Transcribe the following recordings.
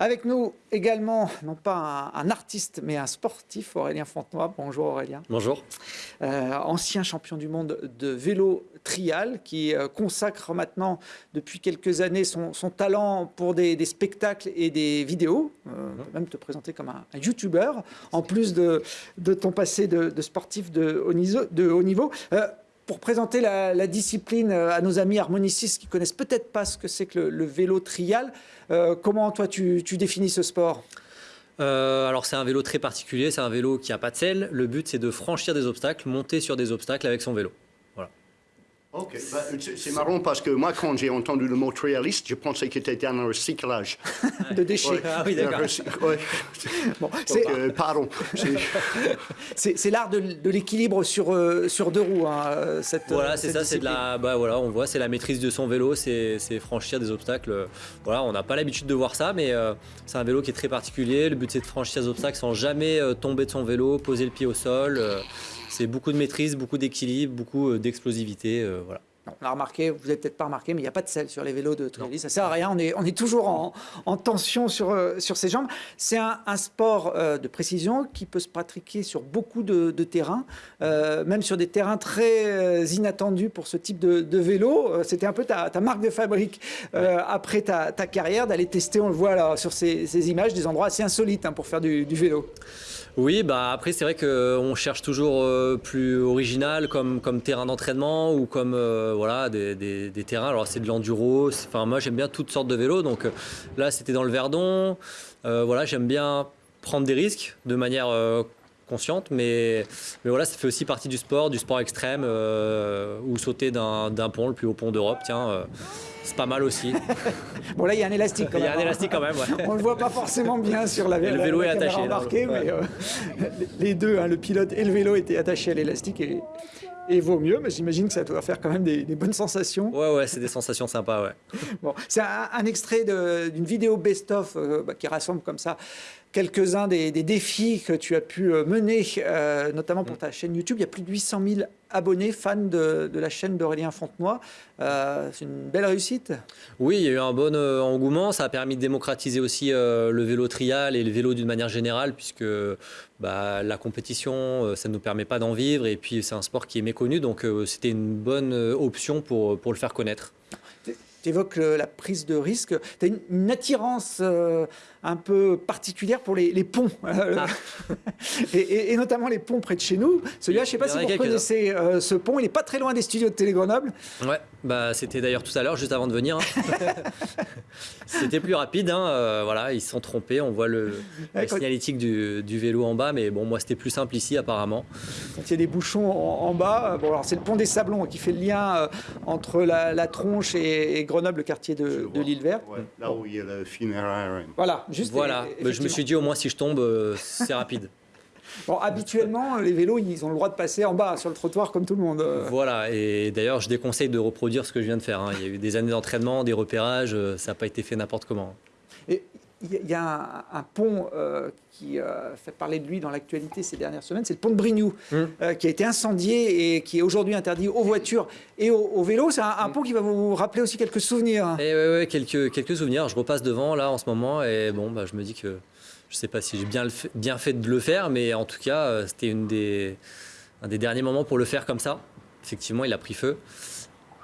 Avec nous également, non pas un, artiste, mais un sportif, Aurélien Fontenoy. Bonjour Aurélien. Bonjour. Euh, ancien champion du monde de vélo trial, qui euh, consacre maintenant depuis quelques années son, talent pour des, spectacles et des vidéos. Euh, on peut même te présenter comme un, YouTuber, en plus de, ton passé de, sportif de haut niveau. De haut niveau pour présenter la, discipline euh, à nos amis harmonicistes qui connaissent peut-être pas ce que c'est que le, vélo trial, euh, comment toi tu, définis ce sport? Euh, alors c'est un vélo très particulier, c'est un vélo qui n'a pas de selle. Le but c'est de franchir des obstacles, monter sur des obstacles avec son vélo. Ok, bah, c'est marrant parce que moi, quand j'ai entendu le mot trialiste, je pensais que c'était un recyclage. de déchets. Ah oui, d'accord. bon, euh, pardon. C'est l'art de, l'équilibre sur, euh, sur deux roues. Hein, cette, voilà, c'est ça, c'est de la, bah, voilà, on voit, c'est la maîtrise de son vélo, c'est franchir des obstacles. Voilà, on n'a pas l'habitude de voir ça, mais euh, c'est un vélo qui est très particulier. Le but, c'est de franchir des obstacles sans jamais tomber de son vélo, poser le pied au sol. C'est beaucoup de maîtrise, beaucoup d'équilibre, beaucoup euh, d'explosivité. Euh, voilà. On a remarqué, vous n'avez peut-être pas remarqué, mais il n'y a pas de selle sur les vélos de trialis. Ça sert à rien. On est, on est toujours en, tension sur, euh, sur ses jambes. C'est un, sport de précision qui peut se pratiquer sur beaucoup de, terrains, même sur des terrains très inattendus pour ce type de, vélo. C'était un peu ta, marque de fabrique après ta, carrière d'aller tester. On le voit là sur ces, images, des endroits assez insolites hein, pour faire du, du vélo. Oui, bah après c'est vrai qu'on cherche toujours euh, plus original comme, comme terrain d'entraînement ou comme euh, voilà, des, des, terrains. Alors c'est de l'enduro, enfin moi j'aime bien toutes sortes de vélos. Donc euh, là c'était dans le Verdon. voilà, j'aime bien prendre des risques de manière consciente, mais, mais voilà, ça fait aussi partie du sport, du sport extrême, ou sauter d'un pont, le plus haut pont d'Europe, tiens, c'est pas mal aussi. bon là, il y a un élastique quand même. Il y a un élastique quand même, ouais. On le voit pas forcément bien sur la, le vélo est attaché, embarquée, mais euh, les deux, hein, le pilote et le vélo étaient attachés à l'élastique et, et vaut mieux, mais j'imagine que ça doit faire quand même des, bonnes sensations. Ouais, ouais, c'est des sensations sympas, ouais. bon, c'est un, extrait d'une vidéo best-of euh, bah, qui rassemble comme ça quelques-uns des, défis que tu as pu euh, mener, euh, notamment pour mm. ta chaîne YouTube. Il y a plus de 800 000 abonnés, fans de, la chaîne d'Aurélien Fontenoy. Euh, c'est une belle réussite. Oui, il y a eu un bon engouement. Ça a permis de démocratiser aussi le vélo trial et le vélo d'une manière générale, puisque bah, la compétition, ça ne nous permet pas d'en vivre. Et puis, c'est un sport qui est méconnu, donc c'était une bonne option pour, pour le faire connaître tu évoques la prise de risque. Tu as une, attirance euh, un peu particulière pour les, ponts, ah. et, notamment les ponts près de chez nous. Celui-là, je ne sais pas si vous connaissez euh, ce pont, il n'est pas très loin des studios de Télé Grenoble. Ouais, bah, c'était d'ailleurs tout à l'heure, juste avant de venir. Hein. c'était plus rapide, hein, euh, voilà, ils se sont trompés, on voit le, la signalétique du, vélo en bas, mais bon, moi c'était plus simple ici apparemment. Quand il y a des bouchons en, bas, bon, alors c'est le pont des Sablons qui fait le lien entre la, tronche et, Grenoble, le quartier de, l'île verte. là où il y a le funéraire. Voilà, juste voilà. je me suis dit au moins si je tombe, euh, c'est rapide. Bon, habituellement, les vélos, ils ont le droit de passer en bas sur le trottoir comme tout le monde. Voilà, et d'ailleurs, je déconseille de reproduire ce que je viens de faire. Hein. Il y a eu des années d'entraînement, des repérages, euh, ça n'a pas été fait n'importe comment. Il y a un, pont euh, qui fait parler de lui dans l'actualité ces dernières semaines, c'est le pont de Brignoux, hum. qui a été incendié et qui est aujourd'hui interdit aux voitures et aux, vélos. C'est un, hum. pont qui va vous rappeler aussi quelques souvenirs. Et eh ouais, quelques, quelques souvenirs. Je repasse devant là en ce moment et bon, bah, je me dis que je ne sais pas si j'ai bien, bien fait de le faire, mais en tout cas, euh, c'était des, un des derniers moments pour le faire comme ça. Effectivement, il a pris feu.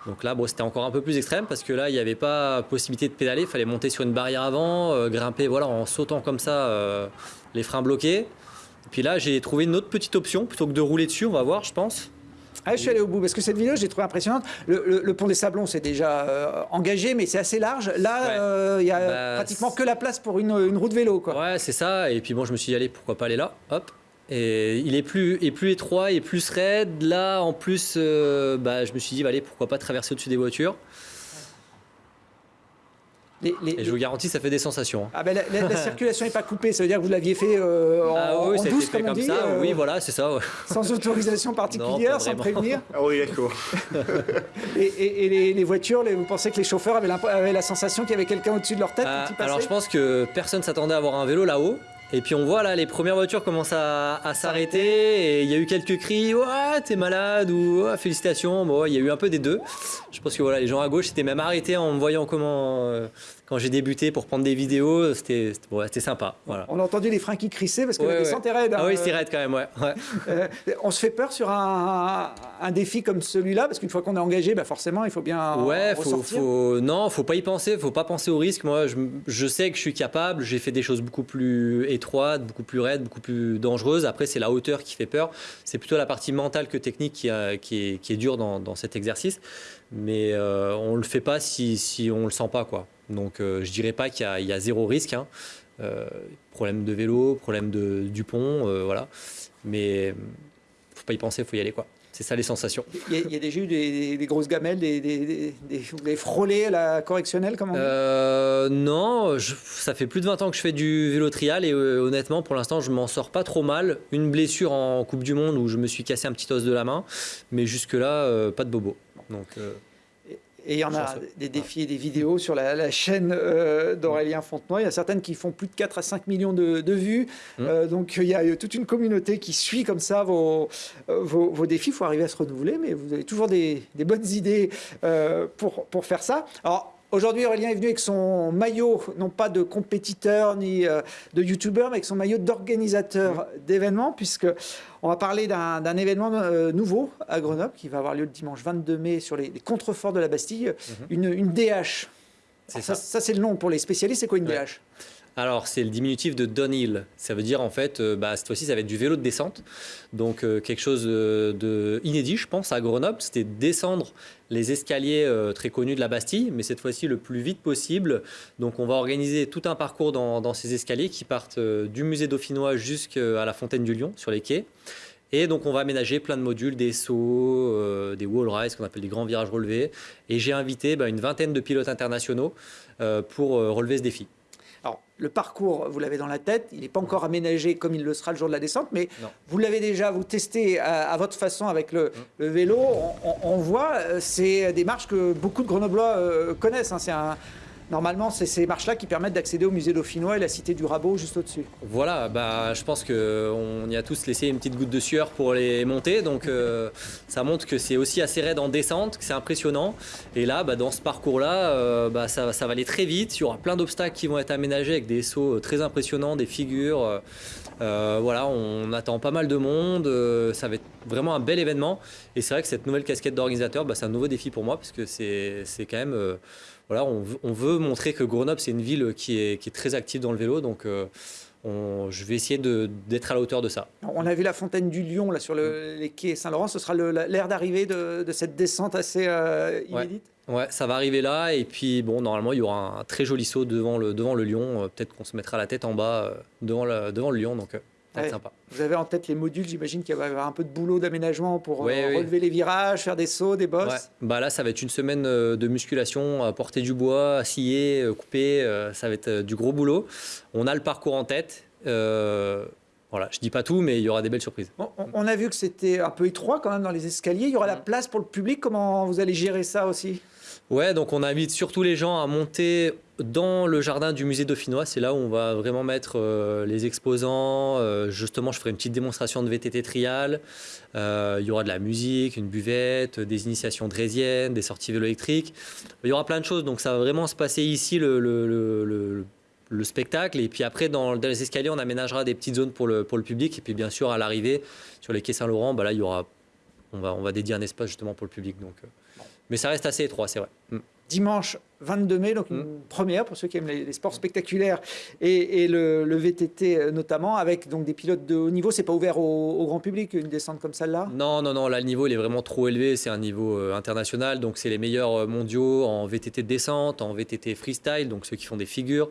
Donc là, bon, c'était encore un peu plus extrême parce que là, il n'y avait pas possibilité de pédaler. Il fallait monter sur une barrière avant, euh, grimper voilà, en sautant comme ça, euh, les freins bloqués. Et puis là, j'ai trouvé une autre petite option plutôt que de rouler dessus, on va voir, je pense. Ah, je suis allé au bout parce que cette vidéo, j'ai trouvé impressionnante. Le, pont des Sablons, c'est déjà euh, engagé, mais c'est assez large. Là, il n'y a bah, pratiquement que la place pour une, une route vélo. Quoi. Ouais, c'est ça. Et puis bon, je me suis dit, allez, pourquoi pas aller là? Hop. Et il est plus, et plus étroit et plus raide. Là, en plus, euh, bah, je me suis dit, allez, pourquoi pas traverser au-dessus des voitures et je vous garantis, ça fait des sensations. Hein. Ah ben la, circulation n'est pas coupée, ça veut dire que vous l'aviez fait euh, en, ah oui, douce, comme, on dit, ça. oui, euh, voilà, c'est ça. Sans autorisation particulière, sans prévenir. Ah oui, d'accord. et, et les, voitures, vous pensez que les chauffeurs avaient la, avaient la sensation qu'il y avait quelqu'un au-dessus de leur tête ah, Alors je pense que personne s'attendait à avoir un vélo là-haut. Et puis on voit là, les premières voitures commencent à, s'arrêter et il y a eu quelques cris « Ouais, t'es malade » ou félicitations ». Bon, il y a eu un peu des deux. Je pense que voilà, les gens à gauche s'étaient même arrêtés en voyant comment, euh, quand j'ai débuté pour prendre des vidéos, c'était ouais, sympa. Voilà. On a entendu les freins qui crissaient parce que Ouais, la descente est raide. Ah hein. oui, c'est raide quand même, ouais. ouais. Euh, on se fait peur sur un, un défi comme celui-là parce qu'une fois qu'on est engagé, bah forcément, il faut bien Ouais, faut, faut, non, faut pas y penser, faut pas penser au risque. Moi, je, je sais que je suis capable, j'ai fait des choses beaucoup plus étroites, beaucoup plus raides, beaucoup plus dangereuses. Après, c'est la hauteur qui fait peur. C'est plutôt la partie mentale que technique qui, a- qui, est, qui est dure dans, dans cet exercice. Mais euh, on le fait pas si, si on le sent pas, quoi. Donc, euh, je dirais pas qu'il y, a- il y a zéro risque. hein. Euh, problème de vélo, problème de, du pont, voilà. Mais euh, faut pas y penser, faut y aller, quoi. C'est ça les sensations. Il y, a, il y a déjà eu des, des- des grosses gamelles, des, des, des, des- vous avez frôlé la correctionnelle, comment Euh, non, je- ça fait plus de 20 ans que je fais du vélo trial et euh, honnêtement, pour l'instant, je m'en sors pas trop mal. Une blessure en Coupe du Monde où je me suis cassé un petit os de la main, mais jusque-là, euh, pas de bobo. Donc, euh, Et il y en a des défis et des vidéos sur la, la chaîne euh, d'Aurélien Fontenoy. Il y a certaines qui font plus de 4 à 5 millions de, de vues. Mm. Euh, donc il y a toute une communauté qui suit comme ça vos, euh, vos, vos défis. Il faut arriver à se renouveler, mais vous avez toujours des, des bonnes idées euh, pour, pour faire ça. Alors, Aujourd'hui, Aurélien est venu avec son maillot, non pas de compétiteur ni euh, de youtubeur, mais avec son maillot d'organisateur d'événements, puisque on va parler d'un événement euh, nouveau à Grenoble qui va avoir lieu le dimanche 22 mai sur les, les contreforts de la Bastille, une, une DH. Ça, ça. ça, c'est le nom pour les spécialistes. C'est quoi une Ouais. DH Alors, c'est le diminutif de downhill. Ça veut dire, en fait, euh, bah, cette fois-ci, ça va être du vélo de descente. Donc, euh, quelque chose euh, de inédit, je pense, à Grenoble. C'était descendre les escaliers très connus de la Bastille, mais cette fois-ci le plus vite possible. Donc, on va organiser tout un parcours dans, ces escaliers qui partent du musée dauphinois jusqu'à la fontaine du Lion, sur les quais. Et donc, on va aménager plein de modules, des sauts, des wall rides, qu'on appelle des grands virages relevés. Et j'ai invité bah, une vingtaine de pilotes internationaux pour relever ce défi. Alors, le parcours, vous l'avez dans la tête. Il n'est pas encore aménagé comme il le sera le jour de la descente, mais Non. vous l'avez déjà, vous testez à, à votre façon avec le, le vélo. On, on- on voit, euh, c'est des marches que beaucoup de Grenoblois euh, connaissent. hein. C'est un- Normalement, c'est ces marches-là qui permettent d'accéder au musée dauphinois et la cité du Rabot juste au-dessus. Voilà, bah, je pense qu'on y a tous laissé une petite goutte de sueur pour les monter, donc euh, ça montre que c'est aussi assez raide en descente, que c'est impressionnant. Et là, bah, dans ce parcours-là, euh, bah, ça, ça va aller très vite. Il y aura plein d'obstacles qui vont être aménagés avec des sauts très impressionnants, des figures. Euh, voilà, on attend pas mal de monde. euh, ça va être vraiment un bel événement. Et c'est vrai que cette nouvelle casquette d'organisateur, bah, c'est un nouveau défi pour moi parce que c'est quand même. euh, on veut, on veut montrer que Grenoble, c'est une ville qui est, très active dans le vélo. Donc, on- je vais essayer d'être à la hauteur de ça. On a vu la fontaine du Lion là, sur le- les quais Saint-Laurent. Ce sera l'air d'arrivée de, de cette descente assez euh, inédite. Ouais, ça va arriver là. Et puis, bon, normalement, il y aura un très joli saut devant le, devant le lion. Euh, Peut-être qu'on se mettra la tête en bas euh, devant, le, devant le lion. Donc, ça va Ouais. être sympa. Vous avez en tête les modules, j'imagine qu'il va y avoir un peu de boulot d'aménagement pour euh, oui. relever les virages, faire des sauts, des bosses. Ouais. Bah là, ça va être une semaine euh, de musculation, à porter du bois, à scier, euh, couper. Ça va être du gros boulot. On a le parcours en tête. Euh, voilà, je dis pas tout, mais il y aura des belles surprises. On, a vu que c'était un peu étroit quand même dans les escaliers. Il y aura la place pour le public. Comment vous allez gérer ça aussi? Ouais, donc on invite surtout les gens à monter dans le jardin du musée dauphinois. C'est là où on va vraiment mettre euh, les exposants. Euh, justement, je ferai une petite démonstration de VTT trial. Euh, il y aura de la musique, une buvette, des initiations drésiennes, des sorties vélo électriques. Il y aura plein de choses. Donc ça va vraiment se passer ici le, le- le- le- le spectacle. Et puis après, dans, les escaliers, on aménagera des petites zones pour le, pour le public. Et puis bien sûr, à l'arrivée, sur les quais Saint-Laurent, bah là, il y aura, on, va, on va dédier un espace justement pour le public. Donc, euh, mais ça reste assez étroit, c'est vrai. Mm. Dimanche 22 mai, donc une Mm. première pour ceux qui aiment les, les sports spectaculaires et, et le, le VTT euh, notamment, avec donc des pilotes de haut niveau. C'est pas ouvert au, au grand public une descente comme celle-là? Non, non, non, là le niveau il est vraiment trop élevé, c'est un niveau euh, international, donc c'est les meilleurs mondiaux en VTT de descente, en VTT freestyle, donc ceux qui font des figures,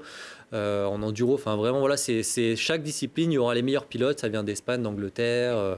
euh, en enduro, enfin vraiment voilà, c'est chaque discipline, il y aura les meilleurs pilotes, ça vient d'Espagne, d'Angleterre, euh,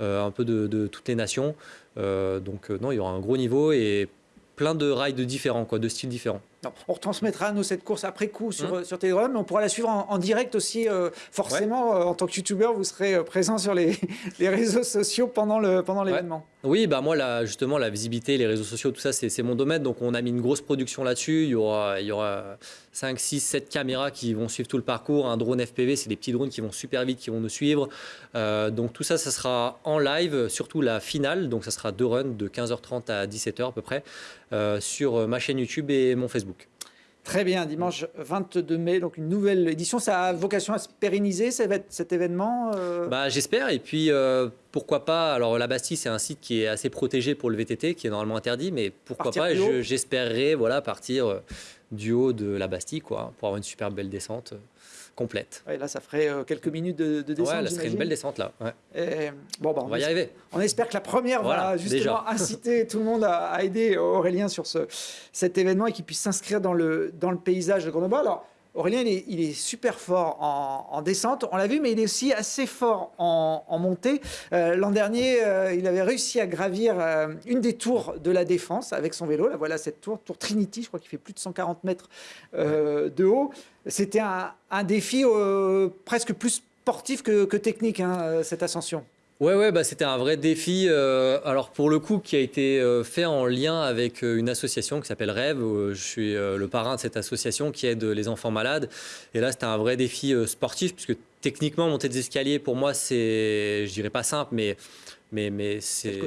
un peu de, toutes les nations, Euh, donc euh, non, il y aura un gros niveau et plein de rides différents, de styles différents. Non, on retransmettra nous cette course après coup sur, Mm. euh, sur Telegram, mais on pourra la suivre en, en direct aussi. euh, forcément, euh, en tant que youtubeur, vous serez présent sur les, les réseaux sociaux pendant le pendant l'événement. Oui, bah moi, là, justement, la visibilité, les réseaux sociaux, tout ça, c'est c'est mon domaine. Donc, on a mis une grosse production là-dessus. Il y aura, il y aura 5, 6, 7 caméras qui vont suivre tout le parcours. Un drone FPV, c'est des petits drones qui vont super vite, qui vont nous suivre. Euh, donc, tout ça, ça sera en live, surtout la finale. Donc, ça sera deux runs de 15h30 à 17h à peu près, sur ma chaîne YouTube et mon Facebook. Très bien, dimanche 22 mai, donc une nouvelle édition. Ça a vocation à se pérenniser cet événement euh? Bah, J'espère. Et puis, euh, pourquoi pas? Alors, la Bastille, c'est un site qui est assez protégé pour le VTT, qui est normalement interdit. Mais pourquoi pas? J'espérerais voilà, partir euh, du haut de la Bastille quoi, pour avoir une super belle descente complète. là, ça ferait euh, quelques minutes de, descente. Ouais, là, ça serait une belle descente là. bon, bah, on, va y arriver. On espère que la première va justement inciter tout le monde à, aider Aurélien sur ce, cet événement et qu'il puisse s'inscrire dans le, dans le paysage de Grenoble. Alors, Aurélien, il est, super fort en, descente, on l'a vu, mais il est aussi assez fort en, montée. Euh, l'an dernier, euh, il avait réussi à gravir euh, une des tours de la Défense avec son vélo. Là, voilà cette tour, tour Trinity, je crois qu'il fait plus de 140 mètres de haut. C'était un, défi presque plus sportif que, technique, hein, cette ascension. Ouais, ouais, bah, c'était un vrai défi. Euh, alors pour le coup, qui a été euh, fait en lien avec euh, une association qui s'appelle Rêve. je suis le parrain de cette association qui aide les enfants malades. Et là, c'était un vrai défi sportif puisque techniquement, monter des escaliers pour moi, c'est, je dirais pas simple, mais mais, mais c'est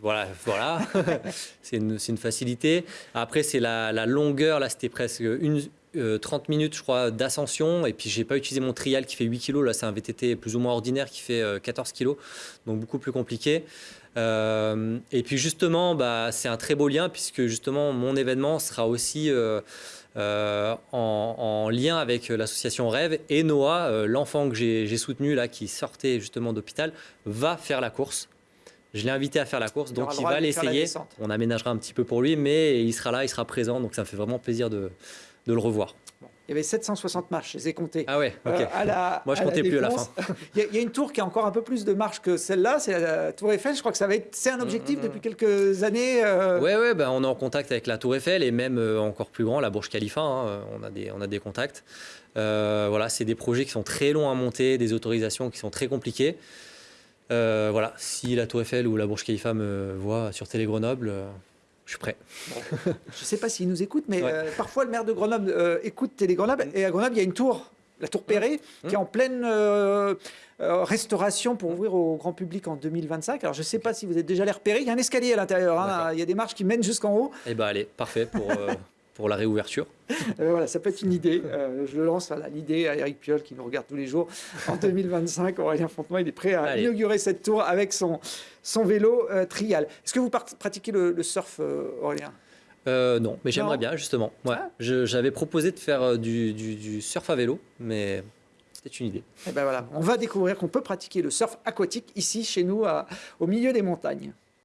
voilà, voilà. c'est une, une, facilité. Après, c'est la, la, longueur. Là, c'était presque une, 30 euh, minutes, je crois, d'ascension. Et puis, j'ai pas utilisé mon trial qui fait 8 kg. Là, c'est un VTT plus ou moins ordinaire qui fait 14 euh, kg. Donc, beaucoup plus compliqué. Euh, et puis, justement, bah, c'est un très beau lien puisque, justement, mon événement sera aussi en, lien avec l'association Rêve. Et Noah, l'enfant que j'ai soutenu, là, qui sortait justement d'hôpital, va faire la course. Je l'ai invité à faire la course, donc il va l'essayer. On aménagera un petit peu pour lui, mais il sera là, il sera présent, donc ça me fait vraiment plaisir de, de le revoir. Il y avait 760 marches, je les ai comptées. Ah ouais, ok. Euh, Moi, je comptais plus à la fin. il, y a, une tour qui a encore un peu plus de marches que celle-là, c'est la Tour Eiffel. Je crois que ça va être, c'est un objectif depuis quelques années. Euh... Ouais, ouais, ben, on est en contact avec la Tour Eiffel et même euh, encore plus grand, la Burj Khalifa. Hein, on, a des, on a des contacts. Euh, voilà, c'est des projets qui sont très longs à monter, des autorisations qui sont très compliquées. voilà, si la Tour Eiffel ou la Burj Khalifa me voient sur Télé Grenoble, je suis prêt. je ne sais pas s'il nous écoute, mais euh, parfois le maire de Grenoble euh, écoute Télé Grenoble. Et à Grenoble, il y a une tour, la tour Perret, mmh. qui est en pleine euh, restauration pour ouvrir au grand public en 2025. Alors je ne sais pas si vous êtes déjà allé repérer. Il y a un escalier à l'intérieur. Hein. il y a des marches qui mènent jusqu'en haut. Eh bien, allez, parfait pour pour la réouverture euh, Voilà, ça peut être une idée. Euh, je le lance l'idée à Eric Piolle qui nous regarde tous les jours. En 2025, Aurélien Fontenoy il est prêt à inaugurer cette tour avec son, son vélo euh, trial. Est-ce que vous pratiquez le, surf, Aurélien? Non, mais j'aimerais bien justement. Ouais. Ah. J'avais proposé de faire du, du, surf à vélo, mais c'est une idée. Et eh ben voilà, on va découvrir qu'on peut pratiquer le surf aquatique ici, chez nous, au milieu des montagnes.